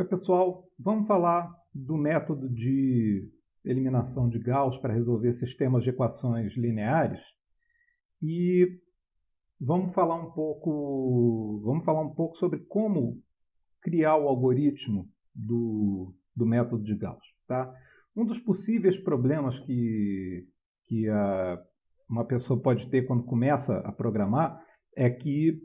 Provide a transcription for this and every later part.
Oi, pessoal. Vamos falar do método de eliminação de Gauss para resolver sistemas de equações lineares. E vamos falar um pouco, vamos falar um pouco sobre como criar o algoritmo do, do método de Gauss. Tá? Um dos possíveis problemas que, que a, uma pessoa pode ter quando começa a programar é que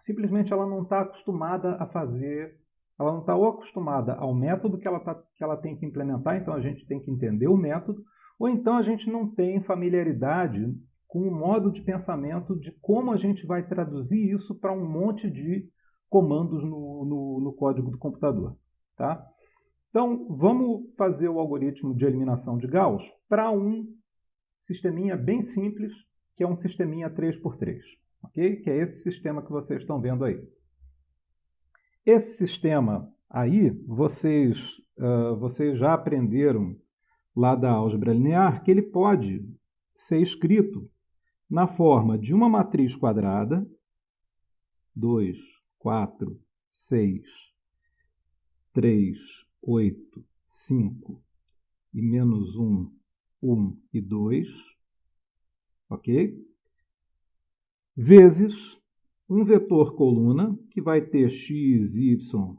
simplesmente ela não está acostumada a fazer, ela não está ou acostumada ao método que ela, tá, que ela tem que implementar, então a gente tem que entender o método, ou então a gente não tem familiaridade com o modo de pensamento de como a gente vai traduzir isso para um monte de comandos no, no, no código do computador. Tá? Então, vamos fazer o algoritmo de eliminação de Gauss para um sisteminha bem simples, que é um sisteminha 3x3 ok? Que é esse sistema que vocês estão vendo aí. Esse sistema aí, vocês, uh, vocês já aprenderam lá da álgebra linear que ele pode ser escrito na forma de uma matriz quadrada, 2, 4, 6, 3, 8, 5 e menos 1, 1 e 2, ok? vezes um vetor coluna, que vai ter x, y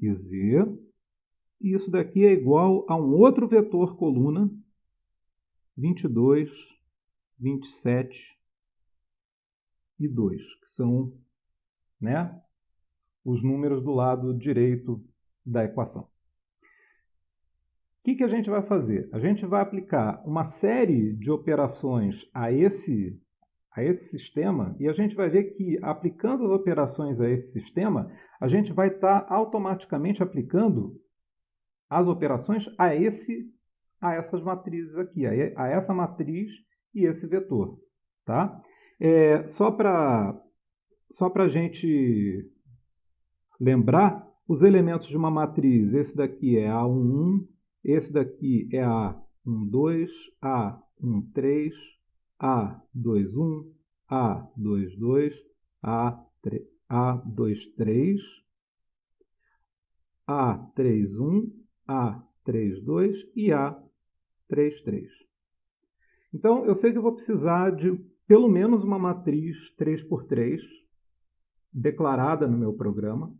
e z. E isso daqui é igual a um outro vetor coluna, 22, 27 e 2, que são né, os números do lado direito da equação. O que, que a gente vai fazer? A gente vai aplicar uma série de operações a esse a esse sistema e a gente vai ver que aplicando as operações a esse sistema, a gente vai estar automaticamente aplicando as operações a esse a essas matrizes aqui, a essa matriz e esse vetor, tá? É, só para só a gente lembrar, os elementos de uma matriz, esse daqui é A11, esse daqui é A12, A13, a21, A22, A23, A31, A32 e A33. Então, eu sei que eu vou precisar de pelo menos uma matriz 3x3 declarada no meu programa,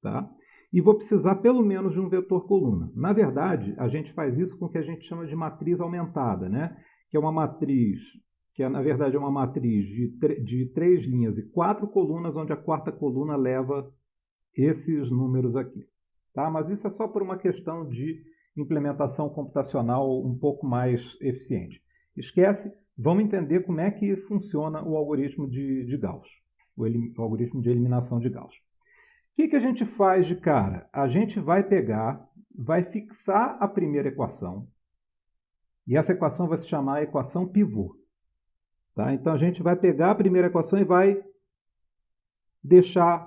tá? E vou precisar pelo menos de um vetor coluna. Na verdade, a gente faz isso com o que a gente chama de matriz aumentada, né? Que é uma matriz que é, na verdade é uma matriz de, de três linhas e quatro colunas, onde a quarta coluna leva esses números aqui. Tá? Mas isso é só por uma questão de implementação computacional um pouco mais eficiente. Esquece, vamos entender como é que funciona o algoritmo de, de Gauss, o, o, algoritmo de eliminação de Gauss. O que, que a gente faz de cara? A gente vai pegar, vai fixar a primeira equação, e essa equação vai se chamar equação pivô. Tá? Então a gente vai pegar a primeira equação e vai deixar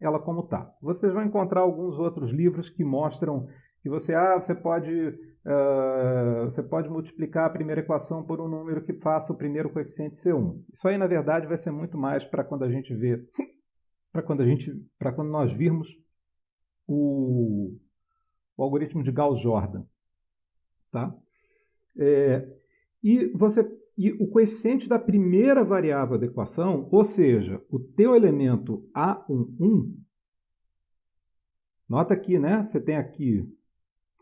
ela como está. Vocês vão encontrar alguns outros livros que mostram que você, ah, você pode, uh, você pode multiplicar a primeira equação por um número que faça o primeiro coeficiente ser 1. Isso aí, na verdade, vai ser muito mais para quando a gente vê, para quando a gente, para quando nós virmos o, o algoritmo de Gauss-Jordan, tá? É, e você e o coeficiente da primeira variável da equação, ou seja, o teu elemento A11, nota aqui, né? Você tem aqui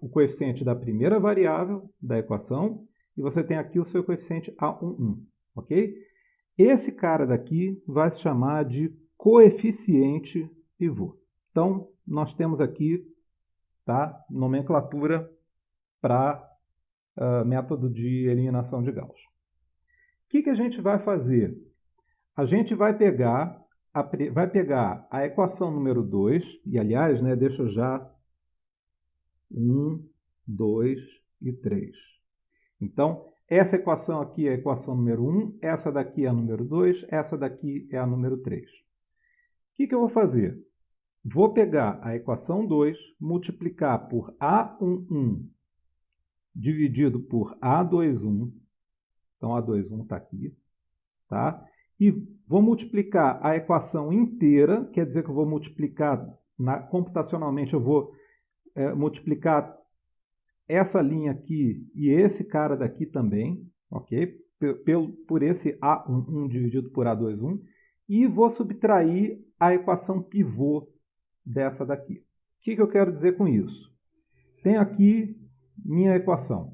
o coeficiente da primeira variável da equação e você tem aqui o seu coeficiente A11, ok? Esse cara daqui vai se chamar de coeficiente pivô. Então, nós temos aqui tá, nomenclatura para uh, método de eliminação de Gauss que, que a gente vai fazer? A gente vai pegar a, vai pegar a equação número 2, e aliás, né, deixa eu já 1, 2 e 3. Então, essa equação aqui é a equação número 1, essa daqui é a número 2, essa daqui é a número 3. O que, que eu vou fazer? Vou pegar a equação 2, multiplicar por A11 dividido por A21, então, A21 está aqui. Tá? E vou multiplicar a equação inteira, quer dizer que eu vou multiplicar na, computacionalmente, eu vou é, multiplicar essa linha aqui e esse cara daqui também, ok? Por, por esse A11 dividido por A21 e vou subtrair a equação pivô dessa daqui. O que, que eu quero dizer com isso? Tenho aqui minha equação.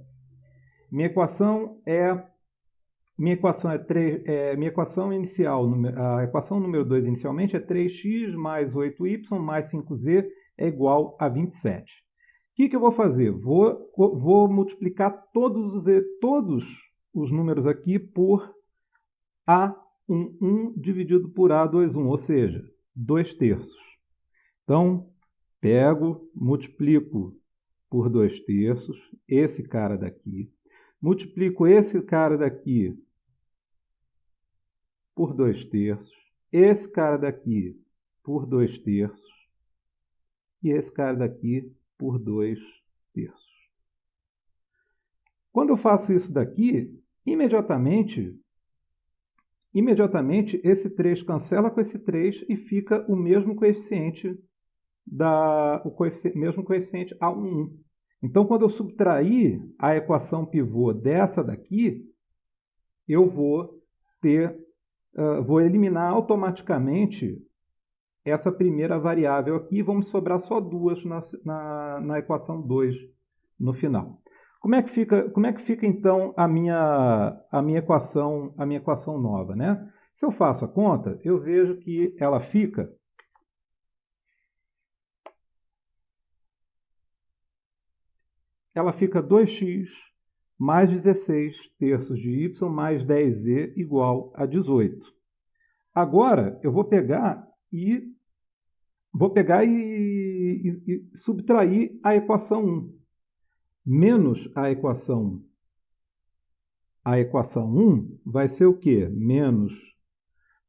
Minha equação é minha equação é 3, é, minha equação inicial, a equação número 2 inicialmente é 3x mais 8y mais 5z é igual a 27. O que, que eu vou fazer? Vou, vou multiplicar todos os, todos os números aqui por A11 dividido por A21, ou seja, 2 terços. Então, pego, multiplico por 2 terços, esse cara daqui, multiplico esse cara daqui por 2 terços, esse cara daqui por 2 terços e esse cara daqui por 2 terços. Quando eu faço isso daqui, imediatamente, imediatamente esse 3 cancela com esse 3 e fica o mesmo coeficiente da o coeficiente, mesmo coeficiente A1. Então, quando eu subtrair a equação pivô dessa daqui, eu vou ter uh, vou eliminar automaticamente essa primeira variável aqui e vamos sobrar só duas na, na, na, equação 2 no final. Como é que fica, como é que fica então a minha, a minha equação, a minha equação nova, né? Se eu faço a conta, eu vejo que ela fica ela fica 2x mais 16 terços de y mais 10z igual a 18. Agora, eu vou pegar e vou pegar e, e, e subtrair a equação 1. Menos a equação a equação 1 vai ser o quê? Menos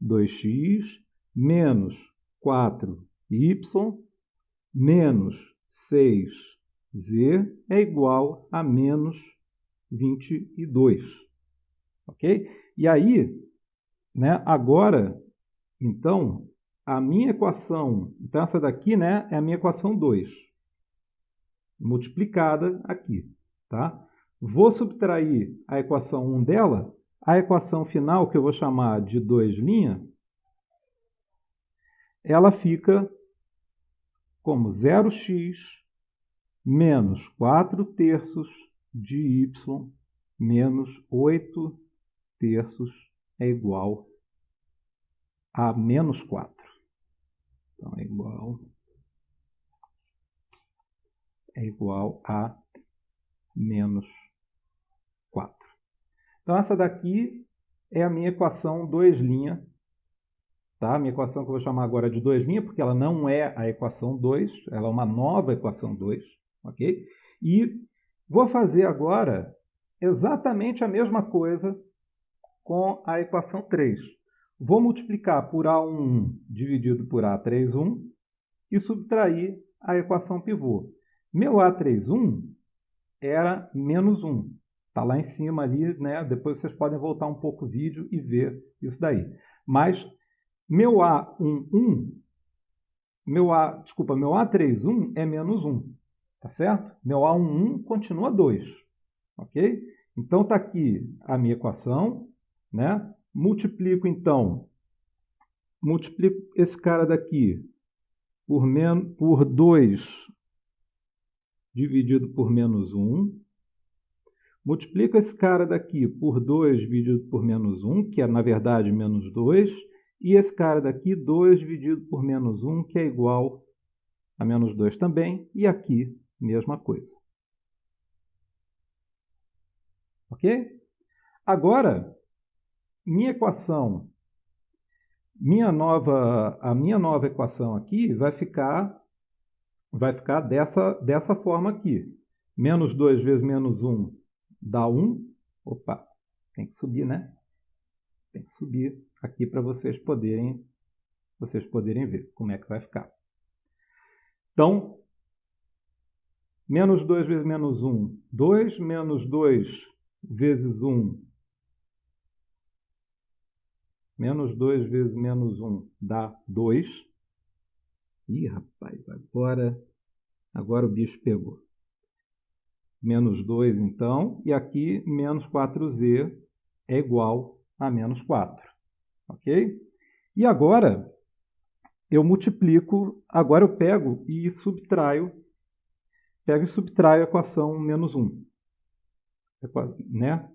2x menos 4y menos 6z é igual a menos 22. Ok? E aí, né, agora, então, a minha equação, então essa daqui né, é a minha equação 2, multiplicada aqui. Tá? Vou subtrair a equação 1 dela, a equação final, que eu vou chamar de 2', ela fica como 0x menos 4 terços de y menos 8 terços é igual a menos 4. Então, é igual, é igual a menos 4. Então, essa daqui é a minha equação 2 linha. Tá? A minha equação que eu vou chamar agora de 2 linha, porque ela não é a equação 2, ela é uma nova equação 2. ok? E Vou fazer agora exatamente a mesma coisa com a equação 3. Vou multiplicar por A1 dividido por A31 e subtrair a equação pivô. Meu A31 era menos 1. Está lá em cima ali, né? depois vocês podem voltar um pouco o vídeo e ver isso daí. Mas meu A11, meu A, desculpa, meu A31 é menos 1. Tá certo? Meu A11 continua 2. Ok? Então, está aqui a minha equação. Né? Multiplico, então, multiplico esse cara daqui por, men por 2 dividido por menos 1. Multiplico esse cara daqui por 2 dividido por menos 1, que é, na verdade, menos 2. E esse cara daqui, 2 dividido por menos 1, que é igual a menos 2 também. E aqui, mesma coisa. Ok? Agora, minha equação, minha nova, a minha nova equação aqui vai ficar, vai ficar dessa, dessa forma aqui. Menos 2 vezes menos 1 dá 1. Opa, tem que subir, né? Tem que subir aqui para vocês poderem, vocês poderem ver como é que vai ficar. Então, Menos 2 vezes menos 1, 2 menos 2 vezes 1. Menos 2 vezes menos 1 dá 2. Ih, rapaz, agora Agora o bicho pegou. Menos 2, então, e aqui menos 4z é igual a menos 4. Ok? E agora, eu multiplico, agora eu pego e subtraio, pego e subtraio a equação menos 1. Né?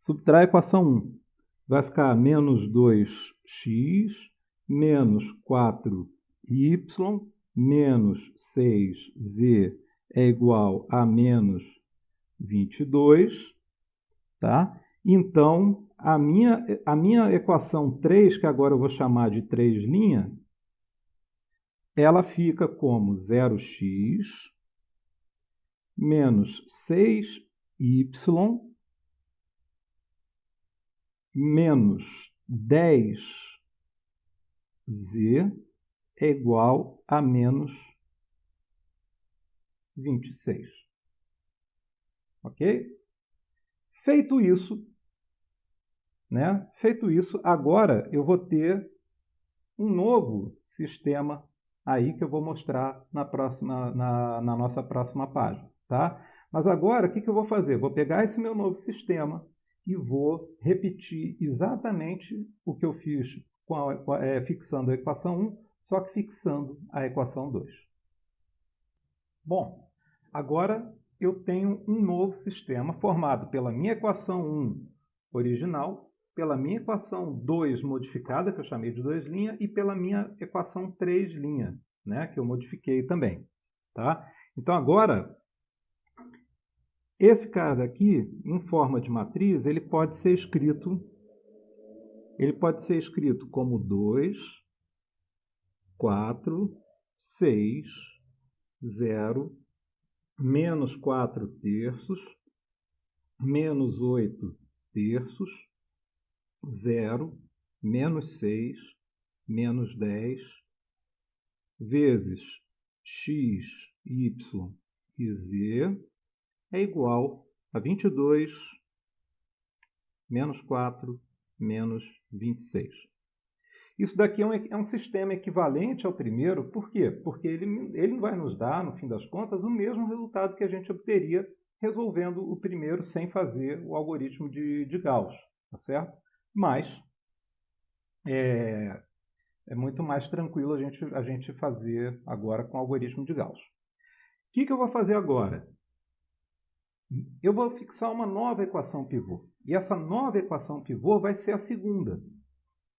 Subtrai a equação 1. Vai ficar menos 2x menos 4y menos 6z é igual a menos 22, tá? Então, a minha, a minha equação 3, que agora eu vou chamar de 3 linha, ela fica como 0x menos 6y menos 10z é igual a menos 26. Ok? Feito isso, né? Feito isso, agora eu vou ter um novo sistema aí que eu vou mostrar na, próxima, na, na nossa próxima página. Tá? Mas agora, o que, que eu vou fazer? Vou pegar esse meu novo sistema e vou repetir exatamente o que eu fiz a, é, fixando a equação 1, só que fixando a equação 2. Bom, agora eu tenho um novo sistema formado pela minha equação 1 original, pela minha equação 2 modificada, que eu chamei de 2 linha, e pela minha equação 3 linha, né, que eu modifiquei também. Tá? Então agora esse cara daqui, em forma de matriz, ele pode ser escrito ele pode ser escrito como 2, 4, 6, 0, menos 4 terços, menos 8 terços, 0, menos 6, menos 10, vezes x, y e z, é igual a 22 menos 4 menos 26. Isso daqui é um, é um, sistema equivalente ao primeiro, por quê? Porque ele, ele vai nos dar, no fim das contas, o mesmo resultado que a gente obteria resolvendo o primeiro sem fazer o algoritmo de, de Gauss, tá certo? Mas é, é, muito mais tranquilo a gente, a gente fazer agora com o algoritmo de Gauss. O que, que eu vou fazer agora? eu vou fixar uma nova equação pivô. E essa nova equação pivô vai ser a segunda.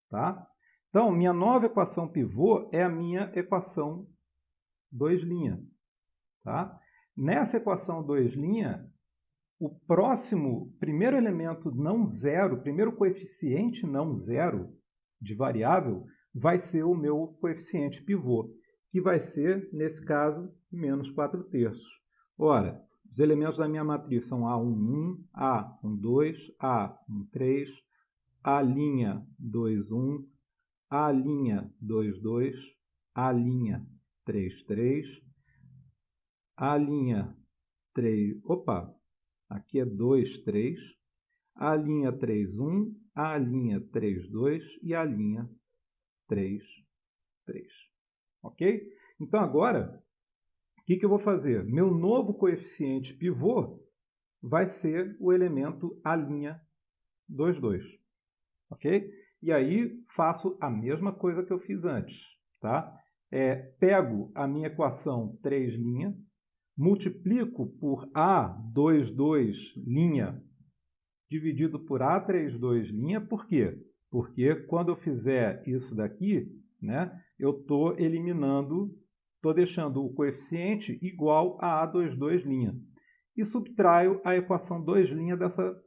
Tá? Então, minha nova equação pivô é a minha equação 2 linha. Tá? Nessa equação 2 linha, o próximo, primeiro elemento não zero, primeiro coeficiente não zero de variável, vai ser o meu coeficiente pivô, que vai ser, nesse caso, menos 4 terços. Ora, os elementos da minha matriz são A11, A12, A13, A', 21, A', 22, A', 33, A', 3, opa, aqui é 2, 3, A', 31, A', 32 e A', 3, 3. Ok? Então agora o que, que eu vou fazer? Meu novo coeficiente pivô vai ser o elemento A', 22. Ok? E aí faço a mesma coisa que eu fiz antes. Tá? É, pego a minha equação 3', multiplico por A22' dividido por A32', por quê? Porque quando eu fizer isso daqui, né, eu estou eliminando Estou deixando o coeficiente igual a A22'. E subtraio a equação 2' dessa...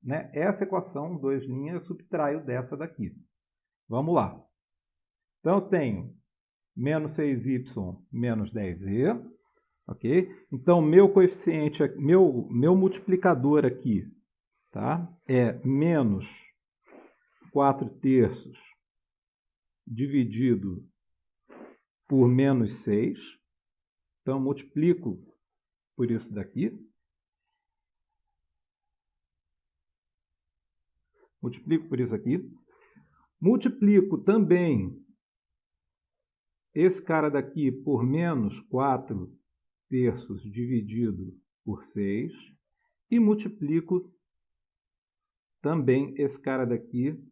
Né? Essa equação 2' eu subtraio dessa daqui. Vamos lá. Então, eu tenho menos 6y menos 10z. Ok? Então, meu coeficiente, meu, meu multiplicador aqui tá? é menos 4 terços dividido por menos 6. Então, multiplico por isso daqui. Multiplico por isso aqui. Multiplico também esse cara daqui por menos 4 terços dividido por 6 e multiplico também esse cara daqui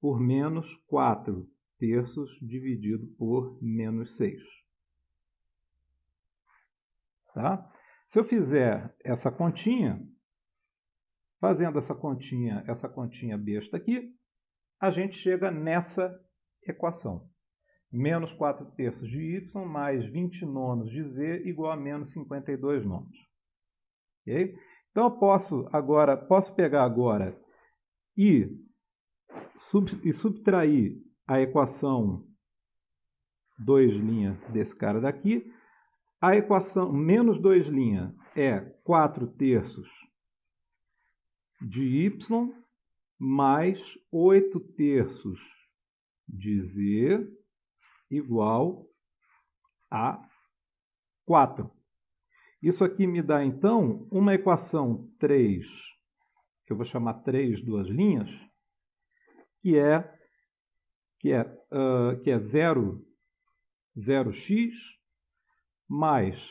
por menos 4 terços dividido por menos 6. Tá? Se eu fizer essa continha, fazendo essa continha, essa continha besta aqui, a gente chega nessa equação. Menos 4 terços de y mais 20 nonos de z igual a menos 52 nonos. Okay? Então, eu posso agora, posso pegar agora e, sub, e subtrair a equação 2' desse cara daqui. A equação menos 2' é 4 terços de y mais 8 terços de z igual a 4. Isso aqui me dá, então, uma equação 3, que eu vou chamar 3 duas linhas, que é, que é, uh, que é 0, 0x mais,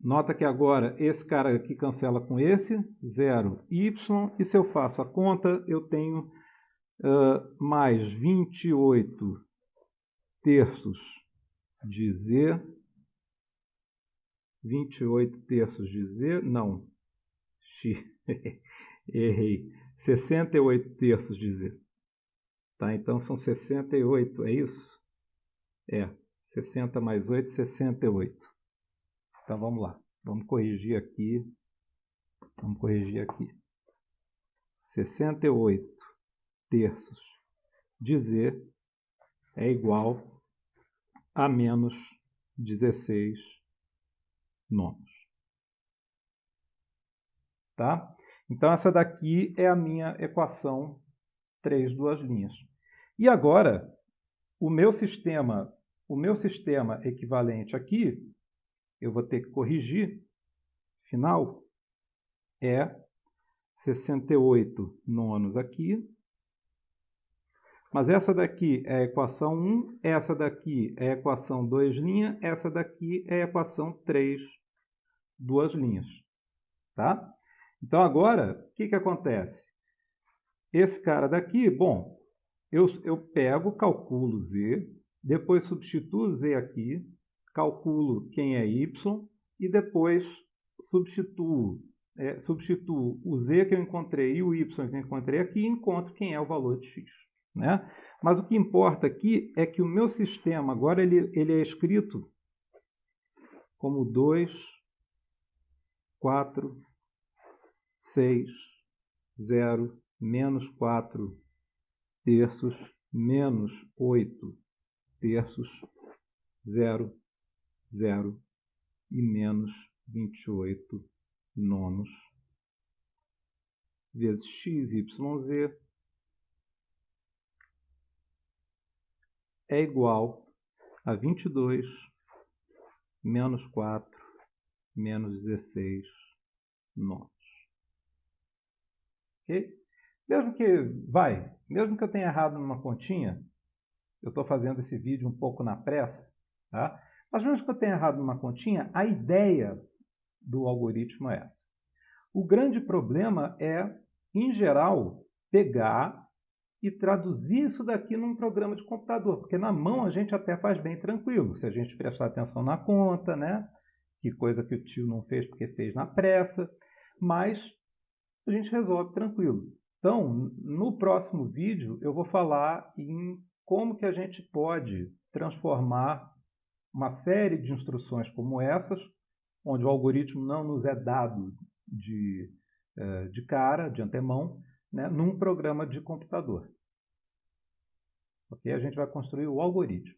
nota que agora esse cara aqui cancela com esse, 0y, e se eu faço a conta, eu tenho uh, mais 28 terços de z 28 terços de Z, não, X, errei, 68 terços de Z. Tá, então são 68, é isso? É, 60 mais 8, 68. Então vamos lá, vamos corrigir aqui, vamos corrigir aqui. 68 terços de Z é igual a menos 16 nonos. Tá? Então, essa daqui é a minha equação 3 duas linhas. E agora, o meu sistema, o meu sistema equivalente aqui, eu vou ter que corrigir, final, é 68 nonos aqui. Mas essa daqui é a equação 1, essa daqui é a equação 2 linhas, essa daqui é a equação 3 duas linhas. Tá? Então, agora, o que, que acontece? Esse cara daqui, bom, eu, eu pego, calculo z, depois substituo z aqui, calculo quem é y, e depois substituo, é, substituo o z que eu encontrei e o y que eu encontrei aqui e encontro quem é o valor de x. Né? Mas o que importa aqui é que o meu sistema agora ele, ele é escrito como 2 4, 6, 0, menos 4 terços, menos 8 terços, 0, 0 e menos 28 nonos vezes x, y, z é igual a 22 menos 4 menos 16 nonos. Ok? Mesmo que, vai, mesmo que eu tenha errado numa continha, eu estou fazendo esse vídeo um pouco na pressa, tá? mas mesmo que eu tenha errado numa continha, a ideia do algoritmo é essa. O grande problema é, em geral, pegar e traduzir isso daqui num programa de computador, porque na mão a gente até faz bem tranquilo, se a gente prestar atenção na conta, né? que coisa que o tio não fez porque fez na pressa, mas a gente resolve tranquilo. Então, no próximo vídeo eu vou falar em como que a gente pode transformar uma série de instruções como essas, onde o algoritmo não nos é dado de, eh, de cara, de antemão, né, num programa de computador. Ok? A gente vai construir o algoritmo.